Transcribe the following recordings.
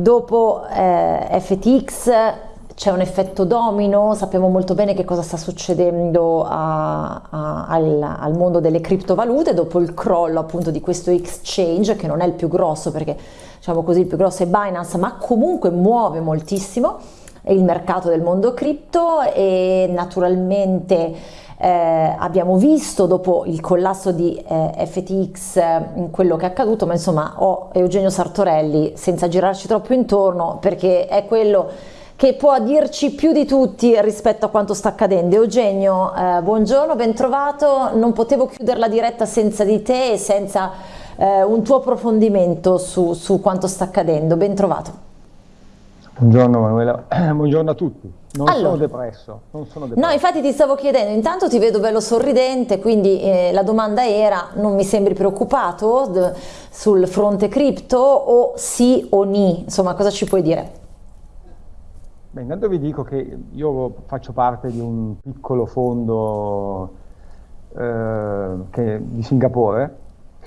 dopo eh, FTX c'è un effetto domino, sappiamo molto bene che cosa sta succedendo a, a, al, al, mondo delle criptovalute dopo il crollo appunto di questo exchange che non è il più grosso perché diciamo così il più grosso è Binance ma comunque muove moltissimo il mercato del mondo cripto e naturalmente eh, abbiamo visto dopo il collasso di eh, FTX eh, quello che è accaduto ma insomma ho Eugenio Sartorelli senza girarci troppo intorno perché è quello che può dirci più di tutti rispetto a quanto sta accadendo. Eugenio, eh, buongiorno, ben trovato. Non potevo chiudere la diretta senza di te e senza eh, un tuo approfondimento su, su, quanto sta accadendo. Ben trovato. Buongiorno Manuela, buongiorno a tutti. Non, allora, sono depresso, non sono depresso. No, infatti ti stavo chiedendo, intanto ti vedo bello sorridente, quindi eh, la domanda era, non mi sembri preoccupato sul fronte cripto o sì o ni? Insomma, cosa ci puoi dire? Beh, intanto vi dico che io faccio parte di un piccolo fondo eh, che, di Singapore,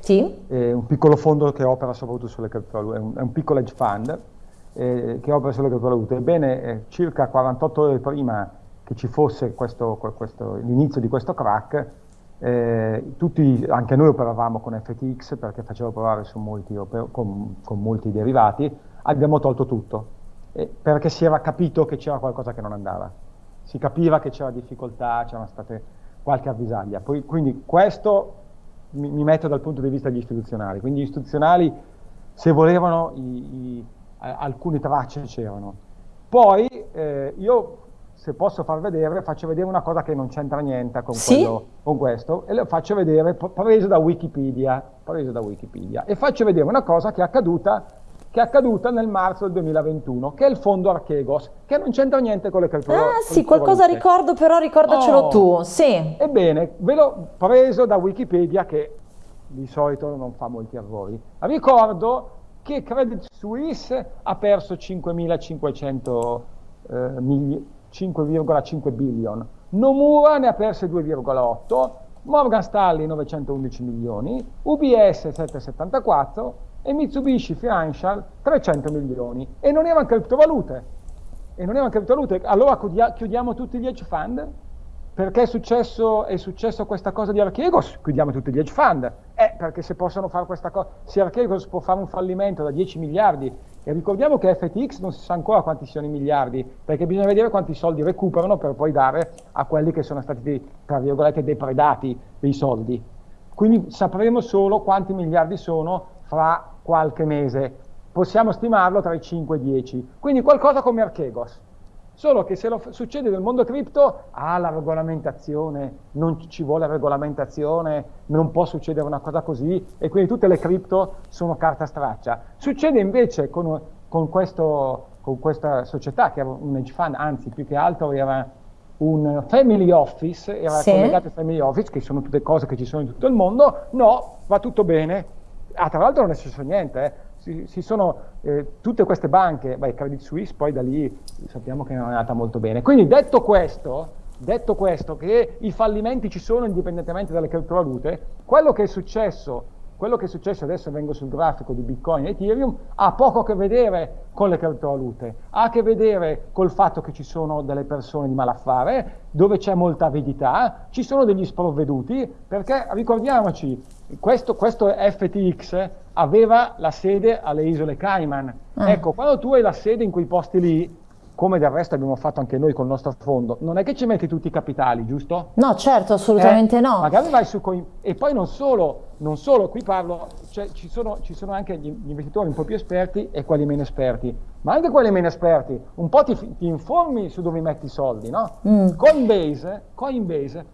sì. un piccolo fondo che opera soprattutto sulle criptovalute, è un, è un piccolo hedge fund eh, che opera sulle criptovalute. Ebbene, eh, circa 48 ore prima che ci fosse l'inizio di questo crack, eh, tutti, anche noi operavamo con FTX perché facevo operare molti, con, con molti derivati, abbiamo tolto tutto eh, perché si era capito che c'era qualcosa che non andava. Si capiva che c'era difficoltà, c'erano state qualche avvisaglia. Poi, quindi questo mi, mi, metto dal punto di vista degli istituzionali. Quindi gli istituzionali, se volevano, i, i, alcune tracce c'erano. Poi eh, io, se posso far vedere, faccio vedere una cosa che non c'entra niente con, sì? quello, con, questo, e lo faccio vedere preso da Wikipedia, preso da Wikipedia. E faccio vedere una cosa che è accaduta che è accaduta nel marzo del 2021, che è il fondo Archegos, che non c'entra niente con le criptovalute. Ah sì, qualcosa ricordo, però ricordacelo oh, tu, sì. Ebbene, ve l'ho preso da Wikipedia, che di solito non fa molti errori. Ricordo che Credit Suisse ha perso 5.500 eh, 5,5 billion, Nomura ne ha perse 2,8, Morgan Stanley 911 milioni, UBS 774, e Mitsubishi Financial 300 milioni e non erano criptovalute. E non erano criptovalute. Allora chiudiamo tutti gli hedge fund? Perché è successo, è successo questa cosa di Archegos? Chiudiamo tutti gli hedge fund. Eh, perché se possono fare questa cosa, se Archegos può fare un fallimento da 10 miliardi, e ricordiamo che FTX non si sa ancora quanti siano i miliardi, perché bisogna vedere quanti soldi recuperano per poi dare a quelli che sono stati, tra virgolette, depredati dei soldi. Quindi sapremo solo quanti miliardi sono fra qualche mese. Possiamo stimarlo tra i 5 e i 10. Quindi qualcosa come Archegos. Solo che se lo succede nel mondo cripto, ah, la regolamentazione, non ci vuole regolamentazione, non può succedere una cosa così, e quindi tutte le cripto sono carta straccia. Succede invece con, con, questo, con questa società, che era un hedge fund, anzi più che altro era un family office, era sì. collegato al family office, che sono tutte cose che ci sono in tutto il mondo, no, va tutto bene, Ah, tra l'altro non è successo niente, eh. Si, si, sono eh, tutte queste banche, beh, Credit Suisse poi da lì sappiamo che non è andata molto bene. Quindi detto questo, detto questo, che i fallimenti ci sono indipendentemente dalle criptovalute, quello che è successo quello che è successo adesso vengo sul grafico di Bitcoin e Ethereum ha poco a che vedere con le criptovalute, ha a che vedere col fatto che ci sono delle persone di malaffare, dove c'è molta avidità, ci sono degli sprovveduti, perché ricordiamoci, questo, questo FTX aveva la sede alle isole Cayman. Ah. Ecco, quando tu hai la sede in quei posti lì, come del resto abbiamo fatto anche noi con il nostro fondo, non è che ci metti tutti i capitali, giusto? No, certo, assolutamente eh, no. Magari vai su coin... E poi non solo, non solo qui parlo, cioè ci sono, ci sono, anche gli investitori un po' più esperti e quelli meno esperti, ma anche quelli meno esperti, un po' ti, ti informi su dove metti i soldi, no? Mm. Coinbase, Coinbase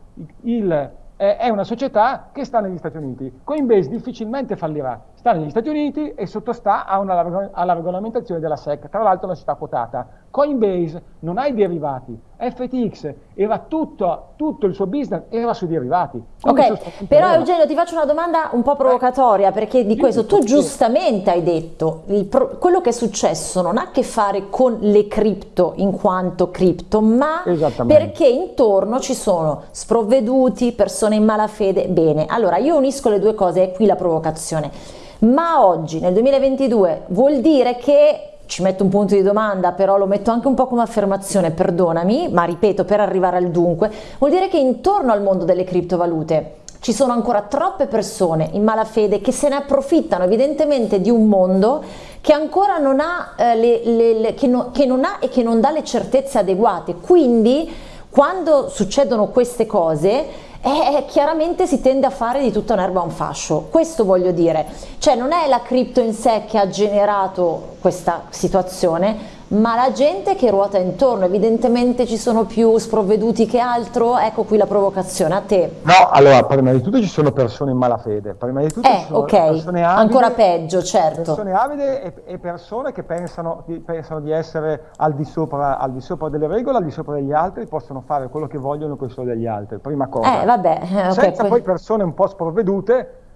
il, è una società che sta negli Stati Uniti. Coinbase difficilmente fallirà, sta negli Stati Uniti e sottostà una, alla regolamentazione della SEC, tra l'altro una città quotata. Coinbase non ha i derivati, FTX era tutto, tutto il suo business era sui derivati. Ok, però Eugenio ti faccio una domanda un po' provocatoria perché di questo tu giustamente hai detto pro, quello che è successo non ha a che fare con le cripto in quanto cripto, ma perché intorno ci sono sprovveduti, persone in malafede. Bene, allora io unisco le due cose, è qui la provocazione ma oggi nel 2022 vuol dire che ci metto un punto di domanda, però lo metto anche un po' come affermazione, perdonami, ma ripeto, per arrivare al dunque, vuol dire che intorno al mondo delle criptovalute ci sono ancora troppe persone in malafede che se ne approfittano evidentemente di un mondo che ancora non ha, eh, le, le, le, che no, che non ha e che non dà le certezze adeguate. Quindi quando succedono queste cose eh, chiaramente si tende a fare di tutta un'erba un fascio, questo voglio dire, cioè non è la cripto in sé che ha generato questa situazione, ma la gente che ruota intorno, evidentemente ci sono più sprovveduti che altro, ecco qui la provocazione, a te. No, allora, prima di tutto ci sono persone in malafede, prima di tutto eh, ci sono okay. persone avide, ancora peggio, certo. Persone avide e, e persone che pensano, pensano, di essere al di, sopra, al di, sopra, delle regole, al di sopra degli altri, possono fare quello che vogliono con i soldi degli altri, prima cosa. Eh, vabbè, okay, Senza poi persone un po' sprovvedute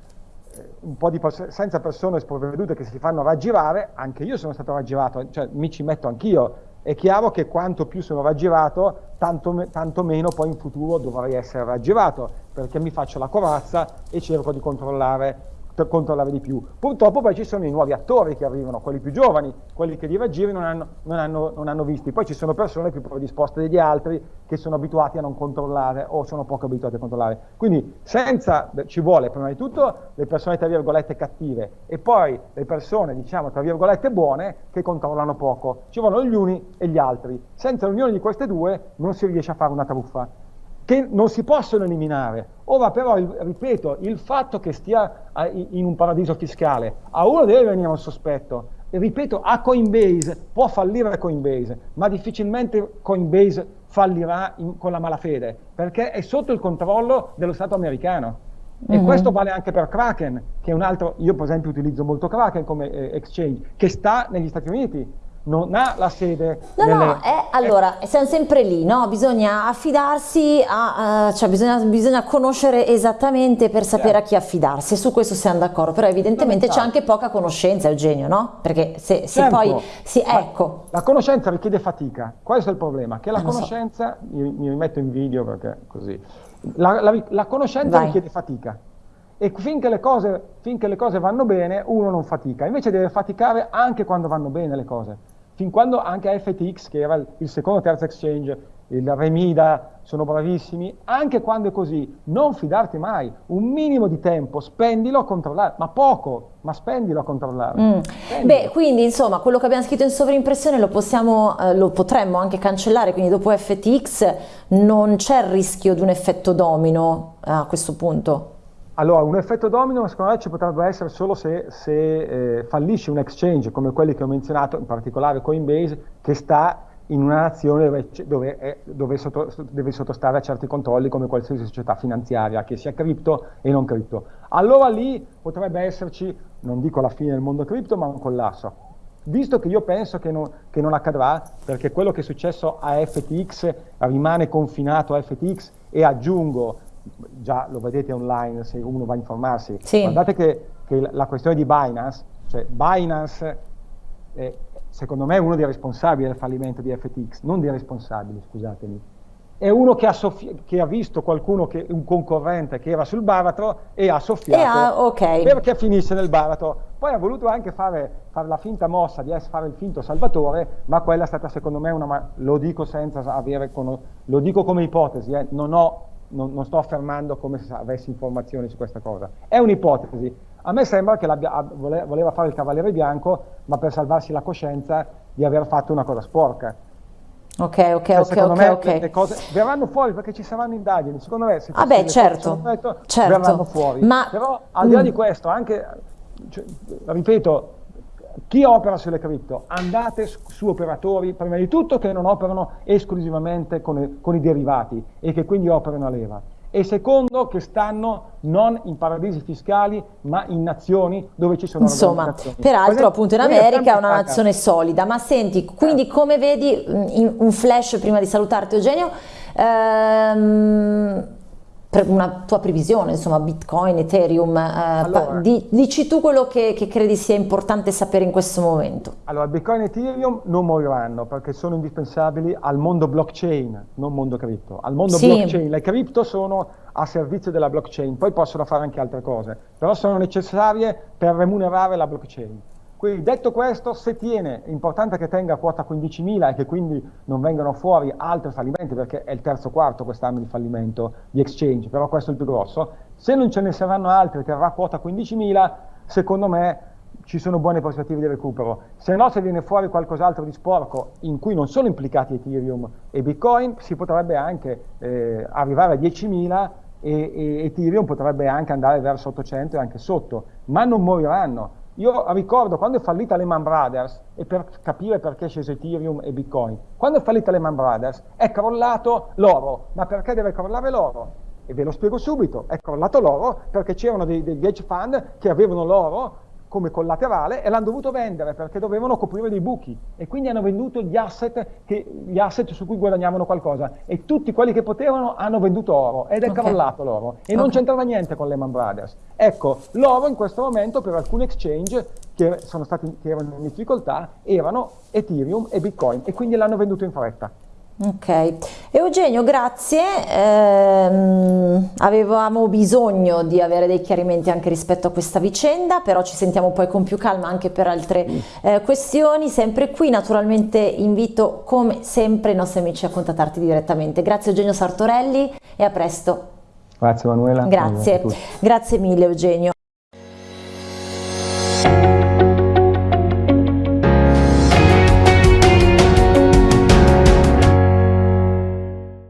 un po' di senza persone sprovvedute che si fanno raggirare, anche io sono stato raggirato, cioè mi ci metto anch'io. È chiaro che quanto più sono raggirato, tanto, tanto meno poi in futuro dovrei essere raggirato, perché mi faccio la corazza e cerco di controllare per controllare di più. Purtroppo poi ci sono i nuovi attori che arrivano, quelli più giovani, quelli che di raggiri non hanno, non, hanno, non hanno, visti. Poi ci sono persone più predisposte degli altri che sono abituati a non controllare o sono poco abituati a controllare. Quindi senza, ci vuole prima di tutto le persone tra virgolette cattive e poi le persone diciamo tra virgolette buone che controllano poco. Ci vogliono gli uni e gli altri. Senza l'unione di queste due non si riesce a fare una truffa che non si possono eliminare. Ora però, ripeto, il fatto che stia in un paradiso fiscale, a uno deve venire un sospetto. Ripeto, a Coinbase può fallire Coinbase, ma difficilmente Coinbase fallirà in, con la malafede, perché è sotto il controllo dello Stato americano. E mm-hmm. questo vale anche per Kraken, che è un altro, io per esempio utilizzo molto Kraken come eh, exchange, che sta negli Stati Uniti, non ha la sede. No, nelle... no, è, allora siamo sempre lì, no? Bisogna affidarsi, a, uh, cioè bisogna, bisogna, conoscere esattamente per sapere certo. a chi affidarsi, su questo siamo d'accordo, però evidentemente c'è anche poca conoscenza, Eugenio, no? Perché se, se poi si, ecco. La conoscenza richiede fatica, questo è il problema, che la eh, conoscenza, so. mi, mi rimetto in video perché così, la, la, la conoscenza Vai. richiede fatica e finché le, cose, finché le cose vanno bene uno non fatica, invece deve faticare anche quando vanno bene le cose fin quando anche FTX, che era il secondo o terzo exchange, il Remida, sono bravissimi, anche quando è così, non fidarti mai, un minimo di tempo, spendilo a controllare, ma poco, ma spendilo a controllare. Mm. Beh, quindi insomma, quello che abbiamo scritto in sovrimpressione lo, possiamo, eh, lo potremmo anche cancellare, quindi dopo FTX non c'è il rischio di un effetto domino a questo punto. Allora, un effetto domino secondo me ci potrebbe essere solo se, se eh, fallisce un exchange come quelli che ho menzionato, in particolare Coinbase, che sta in una nazione dove, dove, è, dove sotto, deve sottostare a certi controlli come qualsiasi società finanziaria, che sia cripto e non cripto. Allora lì potrebbe esserci, non dico la fine del mondo cripto, ma un collasso. Visto che io penso che non, che non accadrà, perché quello che è successo a FTX rimane confinato a FTX e aggiungo già lo vedete online se uno va a informarsi, sì. guardate che, che, la questione di Binance, cioè Binance è, secondo me è uno dei responsabili del fallimento di FTX, non dei responsabili, scusatemi, è uno che ha, che ha visto qualcuno, che, un concorrente che era sul baratro e ha soffiato e ha, okay. perché finisce nel baratro. Poi ha voluto anche fare, fare, la finta mossa di fare il finto salvatore, ma quella è stata secondo me una, lo dico senza avere, lo dico come ipotesi, eh, non ho non, non, sto affermando come se avessi informazioni su questa cosa. È un'ipotesi. A me sembra che voleva fare il cavaliere bianco, ma per salvarsi la coscienza di aver fatto una cosa sporca. Ok, ok, cioè, ok, ok. okay. Le, cose verranno fuori perché ci saranno indagini. Secondo me, se ah beh, certo, detto, certo. verranno fuori. Ma, Però al di là mm. di questo, anche, cioè, ripeto, chi opera sulle cripto? Andate su operatori, prima di tutto, che non operano esclusivamente con, con i derivati e che quindi operano a leva. E secondo, che stanno non in paradisi fiscali, ma in nazioni dove ci sono Insomma, peraltro appunto in America è una nazione solida. Ma senti, quindi come vedi, mm, un flash prima di salutarti Eugenio, ehm, una tua previsione, insomma, Bitcoin, Ethereum, eh, allora, di, dici tu quello che, che, credi sia importante sapere in questo momento. Allora, Bitcoin e Ethereum non moriranno perché sono indispensabili al mondo blockchain, non mondo cripto. Al mondo sì. blockchain, le cripto sono a servizio della blockchain, poi possono fare anche altre cose, però sono necessarie per remunerare la blockchain. Quindi detto questo, se tiene, è importante che tenga quota 15.000 e che quindi non vengano fuori altri fallimenti, perché è il terzo quarto quest'anno di fallimento di exchange, però questo è il più grosso. Se non ce ne saranno altri, terrà quota 15.000, secondo me ci sono buone prospettive di recupero. Se no, se viene fuori qualcos'altro di sporco in cui non sono implicati Ethereum e Bitcoin, si potrebbe anche eh, arrivare a 10.000 e, e Ethereum potrebbe anche andare verso 800 e anche sotto, ma non moriranno io ricordo quando è fallita Lehman Brothers, e per capire perché è sceso Ethereum e Bitcoin, quando è fallita Lehman Brothers è crollato l'oro, ma perché deve crollare l'oro? E ve lo spiego subito, è crollato l'oro perché c'erano dei, hedge fund che avevano l'oro come collaterale e l'hanno dovuto vendere perché dovevano coprire dei buchi e quindi hanno venduto gli asset, che, gli asset su cui guadagnavano qualcosa e tutti quelli che potevano hanno venduto oro ed è okay. crollato l'oro e okay. non c'entrava niente con Lehman Brothers. Ecco, l'oro in questo momento per alcuni exchange che, stati, che erano in difficoltà erano Ethereum e Bitcoin e quindi l'hanno venduto in fretta. Ok, Eugenio grazie, eh, avevamo bisogno di avere dei chiarimenti anche rispetto a questa vicenda, però ci sentiamo poi con più calma anche per altre eh, questioni, sempre qui naturalmente invito come sempre i nostri amici a contattarti direttamente. Grazie Eugenio Sartorelli e a presto. Grazie Manuela. Grazie, grazie mille Eugenio.